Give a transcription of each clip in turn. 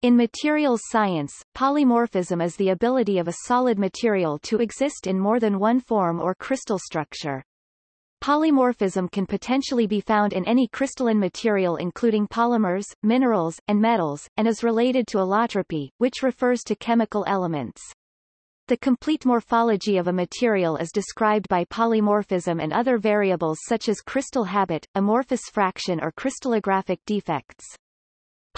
In materials science, polymorphism is the ability of a solid material to exist in more than one form or crystal structure. Polymorphism can potentially be found in any crystalline material including polymers, minerals, and metals, and is related to allotropy, which refers to chemical elements. The complete morphology of a material is described by polymorphism and other variables such as crystal habit, amorphous fraction or crystallographic defects.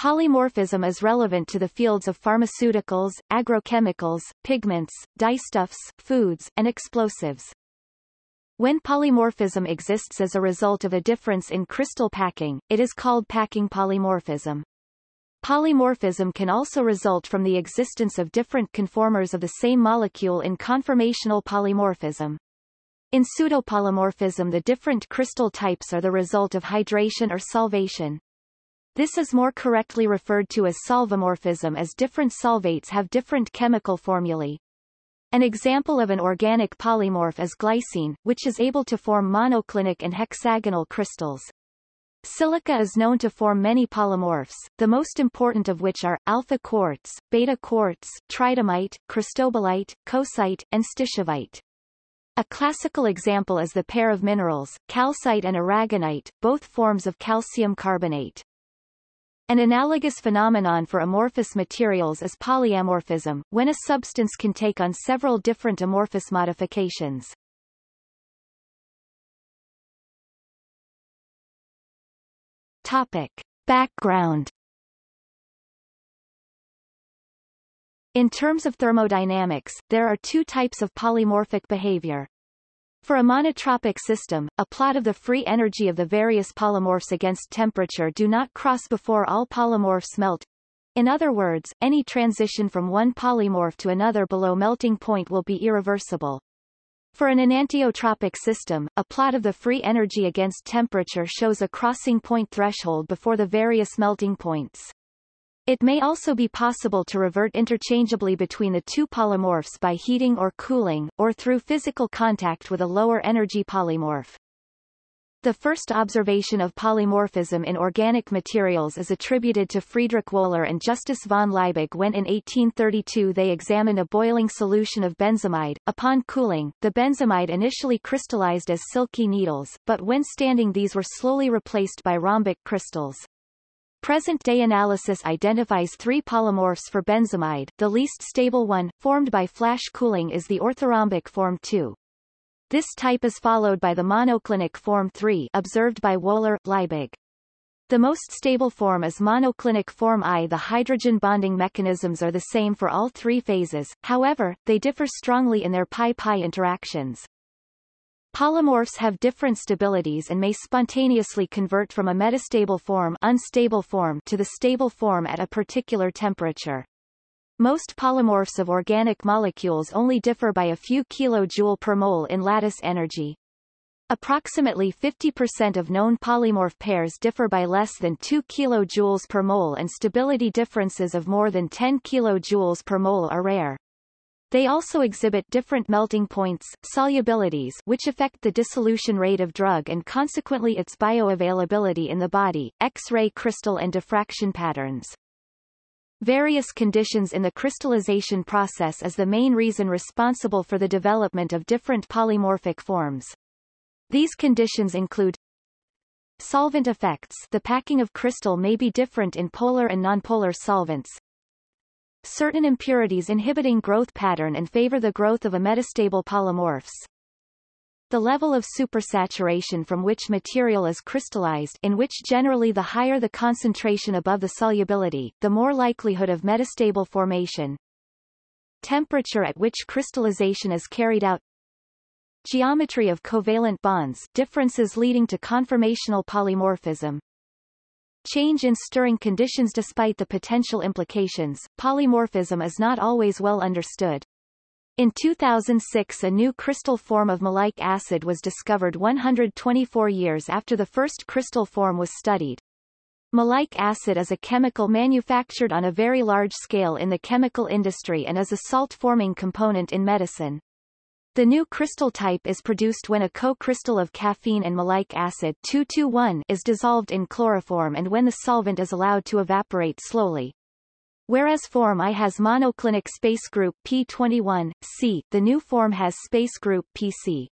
Polymorphism is relevant to the fields of pharmaceuticals, agrochemicals, pigments, dyestuffs, foods, and explosives. When polymorphism exists as a result of a difference in crystal packing, it is called packing polymorphism. Polymorphism can also result from the existence of different conformers of the same molecule in conformational polymorphism. In pseudopolymorphism the different crystal types are the result of hydration or solvation. This is more correctly referred to as solvomorphism as different solvates have different chemical formulae. An example of an organic polymorph is glycine, which is able to form monoclinic and hexagonal crystals. Silica is known to form many polymorphs, the most important of which are, alpha quartz, beta quartz, tridymite, cristobalite, coesite, and stishovite. A classical example is the pair of minerals, calcite and aragonite, both forms of calcium carbonate. An analogous phenomenon for amorphous materials is polyamorphism, when a substance can take on several different amorphous modifications. Topic. Background In terms of thermodynamics, there are two types of polymorphic behavior, for a monotropic system, a plot of the free energy of the various polymorphs against temperature do not cross before all polymorphs melt. In other words, any transition from one polymorph to another below melting point will be irreversible. For an enantiotropic system, a plot of the free energy against temperature shows a crossing point threshold before the various melting points. It may also be possible to revert interchangeably between the two polymorphs by heating or cooling, or through physical contact with a lower energy polymorph. The first observation of polymorphism in organic materials is attributed to Friedrich Wöhler and Justus von Liebig when in 1832 they examined a boiling solution of benzamide. Upon cooling, the benzamide initially crystallized as silky needles, but when standing these were slowly replaced by rhombic crystals. Present-day analysis identifies three polymorphs for benzamide. The least stable one, formed by flash cooling is the orthorhombic form 2. This type is followed by the monoclinic form 3 observed by Wöhler, Liebig. The most stable form is monoclinic form I. The hydrogen bonding mechanisms are the same for all three phases, however, they differ strongly in their pi-pi interactions. Polymorphs have different stabilities and may spontaneously convert from a metastable form, unstable form to the stable form at a particular temperature. Most polymorphs of organic molecules only differ by a few kilojoule per mole in lattice energy. Approximately 50% of known polymorph pairs differ by less than 2 kJ per mole and stability differences of more than 10 kJ per mole are rare. They also exhibit different melting points, solubilities which affect the dissolution rate of drug and consequently its bioavailability in the body, X-ray crystal and diffraction patterns. Various conditions in the crystallization process is the main reason responsible for the development of different polymorphic forms. These conditions include Solvent effects the packing of crystal may be different in polar and nonpolar solvents, certain impurities inhibiting growth pattern and favor the growth of a metastable polymorphs. The level of supersaturation from which material is crystallized in which generally the higher the concentration above the solubility, the more likelihood of metastable formation. Temperature at which crystallization is carried out Geometry of covalent bonds differences leading to conformational polymorphism Change in stirring conditions Despite the potential implications, polymorphism is not always well understood. In 2006 a new crystal form of malic acid was discovered 124 years after the first crystal form was studied. Malic acid is a chemical manufactured on a very large scale in the chemical industry and is a salt-forming component in medicine. The new crystal type is produced when a co-crystal of caffeine and malic acid 221 is dissolved in chloroform and when the solvent is allowed to evaporate slowly. Whereas form I has monoclinic space group P21, C, the new form has space group PC.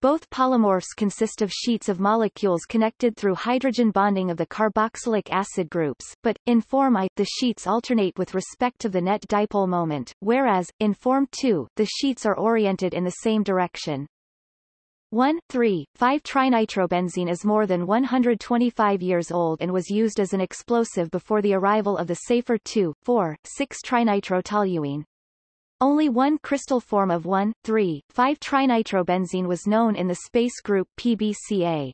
Both polymorphs consist of sheets of molecules connected through hydrogen bonding of the carboxylic acid groups, but, in form I, the sheets alternate with respect to the net dipole moment, whereas, in form II, the sheets are oriented in the same direction. 1, 3, 5-trinitrobenzene is more than 125 years old and was used as an explosive before the arrival of the safer 2, 4, 6-trinitrotoluene. Only one crystal form of 1, 3, 5-trinitrobenzene was known in the space group PBCA.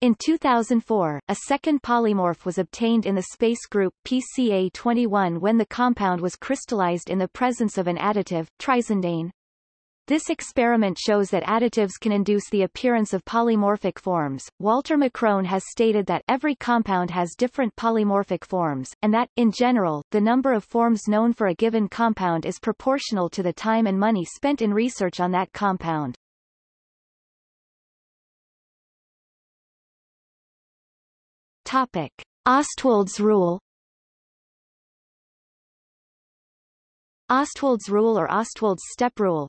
In 2004, a second polymorph was obtained in the space group PCA21 when the compound was crystallized in the presence of an additive, trisindane. This experiment shows that additives can induce the appearance of polymorphic forms. Walter McCrone has stated that every compound has different polymorphic forms, and that, in general, the number of forms known for a given compound is proportional to the time and money spent in research on that compound. Topic. Ostwald's rule Ostwald's rule or Ostwald's step rule,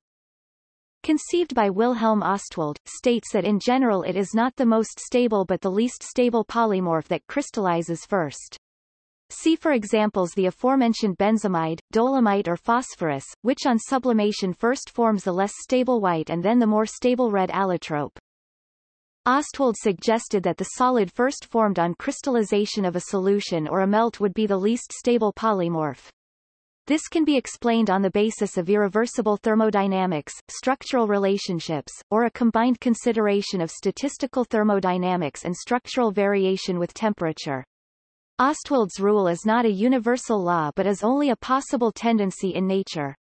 conceived by Wilhelm Ostwald, states that in general it is not the most stable but the least stable polymorph that crystallizes first. See for examples the aforementioned benzamide, dolomite or phosphorus, which on sublimation first forms the less stable white and then the more stable red allotrope. Ostwald suggested that the solid first formed on crystallization of a solution or a melt would be the least stable polymorph. This can be explained on the basis of irreversible thermodynamics, structural relationships, or a combined consideration of statistical thermodynamics and structural variation with temperature. Ostwald's rule is not a universal law but is only a possible tendency in nature.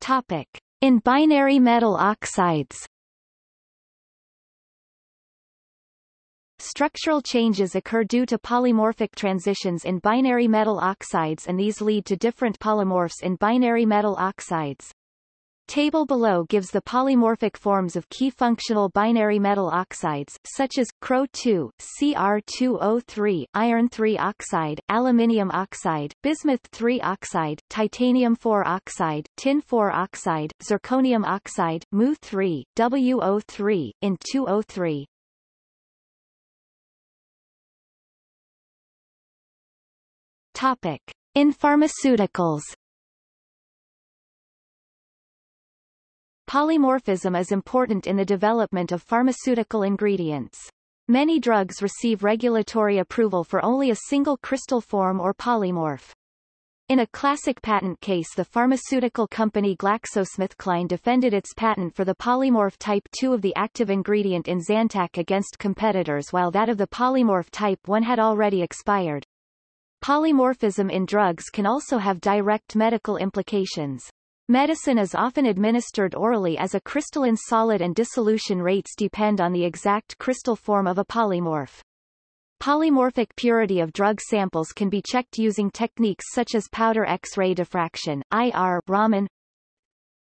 Topic. In binary metal oxides Structural changes occur due to polymorphic transitions in binary metal oxides and these lead to different polymorphs in binary metal oxides. Table below gives the polymorphic forms of key functional binary metal oxides, such as, Cro2, Cr2O3, iron-3 oxide, aluminium oxide, bismuth-3 oxide, titanium-4 oxide, tin-4 oxide, zirconium oxide, Mu3, WO3, In2O3. Topic. In pharmaceuticals Polymorphism is important in the development of pharmaceutical ingredients. Many drugs receive regulatory approval for only a single crystal form or polymorph. In a classic patent case the pharmaceutical company GlaxoSmithKline defended its patent for the polymorph type 2 of the active ingredient in Zantac against competitors while that of the polymorph type 1 had already expired. Polymorphism in drugs can also have direct medical implications. Medicine is often administered orally as a crystalline solid and dissolution rates depend on the exact crystal form of a polymorph. Polymorphic purity of drug samples can be checked using techniques such as powder X-ray diffraction, IR, Raman,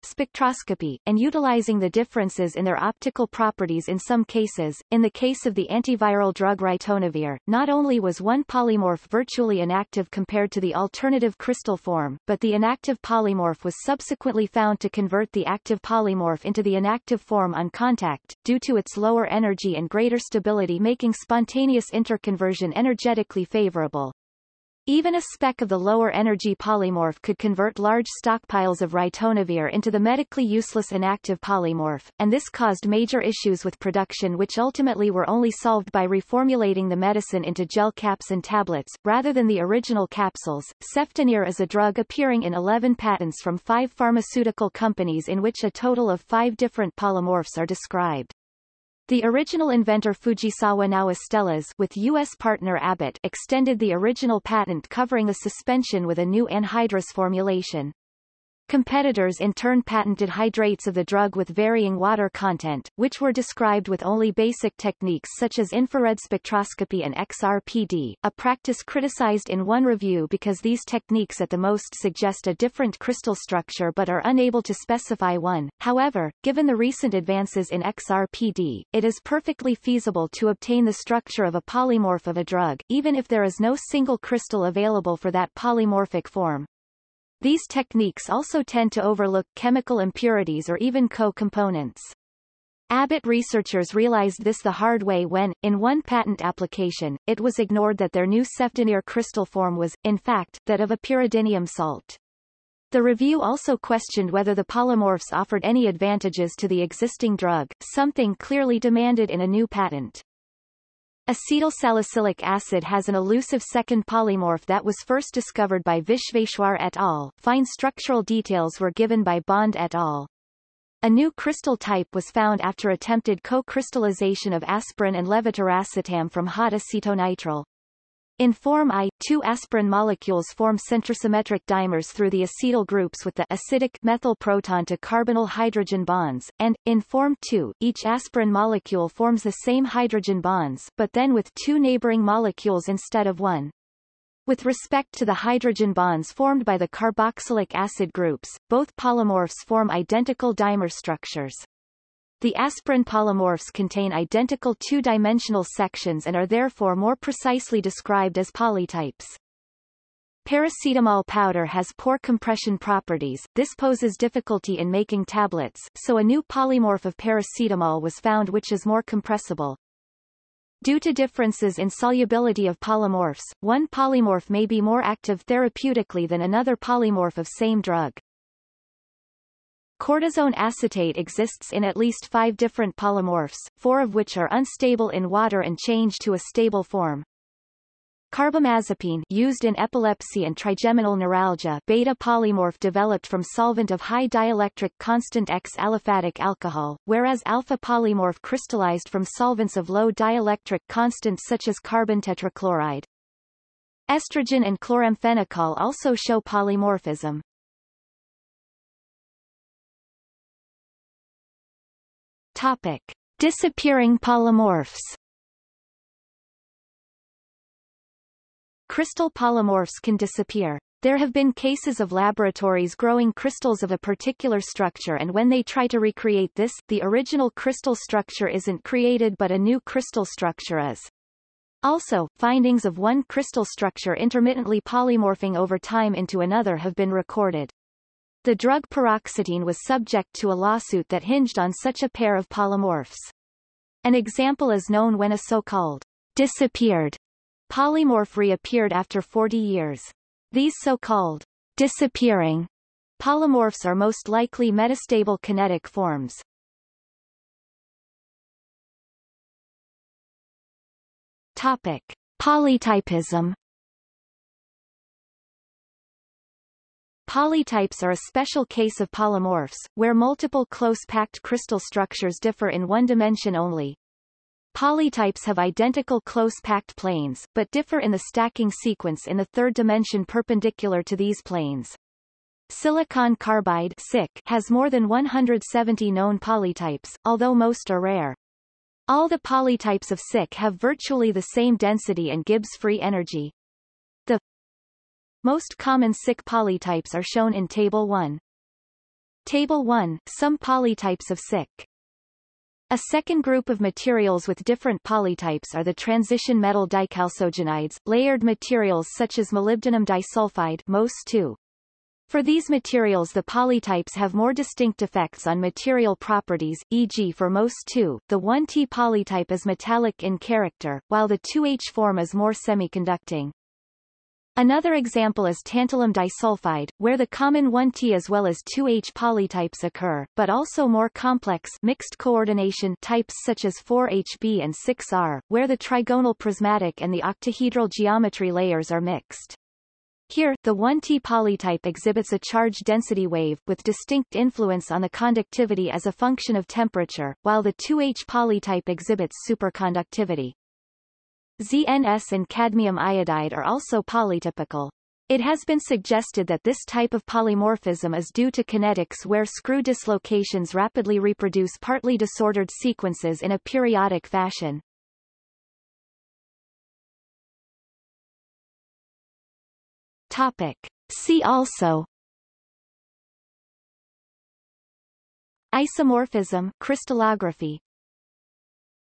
spectroscopy, and utilizing the differences in their optical properties in some cases. In the case of the antiviral drug ritonavir, not only was one polymorph virtually inactive compared to the alternative crystal form, but the inactive polymorph was subsequently found to convert the active polymorph into the inactive form on contact, due to its lower energy and greater stability making spontaneous interconversion energetically favorable. Even a speck of the lower energy polymorph could convert large stockpiles of ritonavir into the medically useless inactive polymorph, and this caused major issues with production which ultimately were only solved by reformulating the medicine into gel caps and tablets, rather than the original capsules. Cefdinir is a drug appearing in 11 patents from five pharmaceutical companies in which a total of five different polymorphs are described. The original inventor Fujisawa now Astellas with U.S. partner Abbott extended the original patent covering a suspension with a new anhydrous formulation. Competitors in turn patented hydrates of the drug with varying water content, which were described with only basic techniques such as infrared spectroscopy and XRPD, a practice criticized in one review because these techniques at the most suggest a different crystal structure but are unable to specify one. However, given the recent advances in XRPD, it is perfectly feasible to obtain the structure of a polymorph of a drug, even if there is no single crystal available for that polymorphic form. These techniques also tend to overlook chemical impurities or even co-components. Abbott researchers realized this the hard way when, in one patent application, it was ignored that their new Cefdinir crystal form was, in fact, that of a pyridinium salt. The review also questioned whether the polymorphs offered any advantages to the existing drug, something clearly demanded in a new patent. Acetylsalicylic acid has an elusive second polymorph that was first discovered by Vishweshwar et al. Fine structural details were given by Bond et al. A new crystal type was found after attempted co-crystallization of aspirin and levetiracetam from hot acetonitrile. In form I, two aspirin molecules form centrosymmetric dimers through the acetyl groups with the acidic methyl proton to carbonyl hydrogen bonds, and, in form II, each aspirin molecule forms the same hydrogen bonds but then with two neighboring molecules instead of one. With respect to the hydrogen bonds formed by the carboxylic acid groups, both polymorphs form identical dimer structures. The aspirin polymorphs contain identical two-dimensional sections and are therefore more precisely described as polytypes. Paracetamol powder has poor compression properties, this poses difficulty in making tablets, so a new polymorph of paracetamol was found which is more compressible. Due to differences in solubility of polymorphs, one polymorph may be more active therapeutically than another polymorph of same drug. Cortisone acetate exists in at least five different polymorphs, four of which are unstable in water and change to a stable form. Carbamazepine used in epilepsy and trigeminal neuralgia beta polymorph developed from solvent of high dielectric constant X aliphatic alcohol, whereas alpha polymorph crystallized from solvents of low dielectric constant such as carbon tetrachloride. Estrogen and chloramphenicol also show polymorphism. Topic. Disappearing polymorphs Crystal polymorphs can disappear. There have been cases of laboratories growing crystals of a particular structure and when they try to recreate this, the original crystal structure isn't created but a new crystal structure is. Also, findings of one crystal structure intermittently polymorphing over time into another have been recorded. The drug paroxetine was subject to a lawsuit that hinged on such a pair of polymorphs. An example is known when a so-called disappeared polymorph reappeared after 40 years. These so-called disappearing polymorphs are most likely metastable kinetic forms. Topic. Polytypism Polytypes are a special case of polymorphs, where multiple close-packed crystal structures differ in one dimension only. Polytypes have identical close-packed planes, but differ in the stacking sequence in the third dimension perpendicular to these planes. Silicon carbide has more than 170 known polytypes, although most are rare. All the polytypes of SiC have virtually the same density and Gibbs free energy. Most common SiC polytypes are shown in Table 1. Table 1 Some polytypes of SiC. A second group of materials with different polytypes are the transition metal dichalcogenides, layered materials such as molybdenum disulfide MOS2. For these materials the polytypes have more distinct effects on material properties, e.g. for MOS2, the 1T polytype is metallic in character, while the 2H form is more semiconducting. Another example is tantalum disulfide, where the common 1T as well as 2H polytypes occur, but also more complex mixed coordination types such as 4HB and 6R, where the trigonal prismatic and the octahedral geometry layers are mixed. Here, the 1T polytype exhibits a charge density wave, with distinct influence on the conductivity as a function of temperature, while the 2H polytype exhibits superconductivity. ZNS and cadmium iodide are also polytypical. It has been suggested that this type of polymorphism is due to kinetics where screw dislocations rapidly reproduce partly disordered sequences in a periodic fashion. Topic. See also Isomorphism crystallography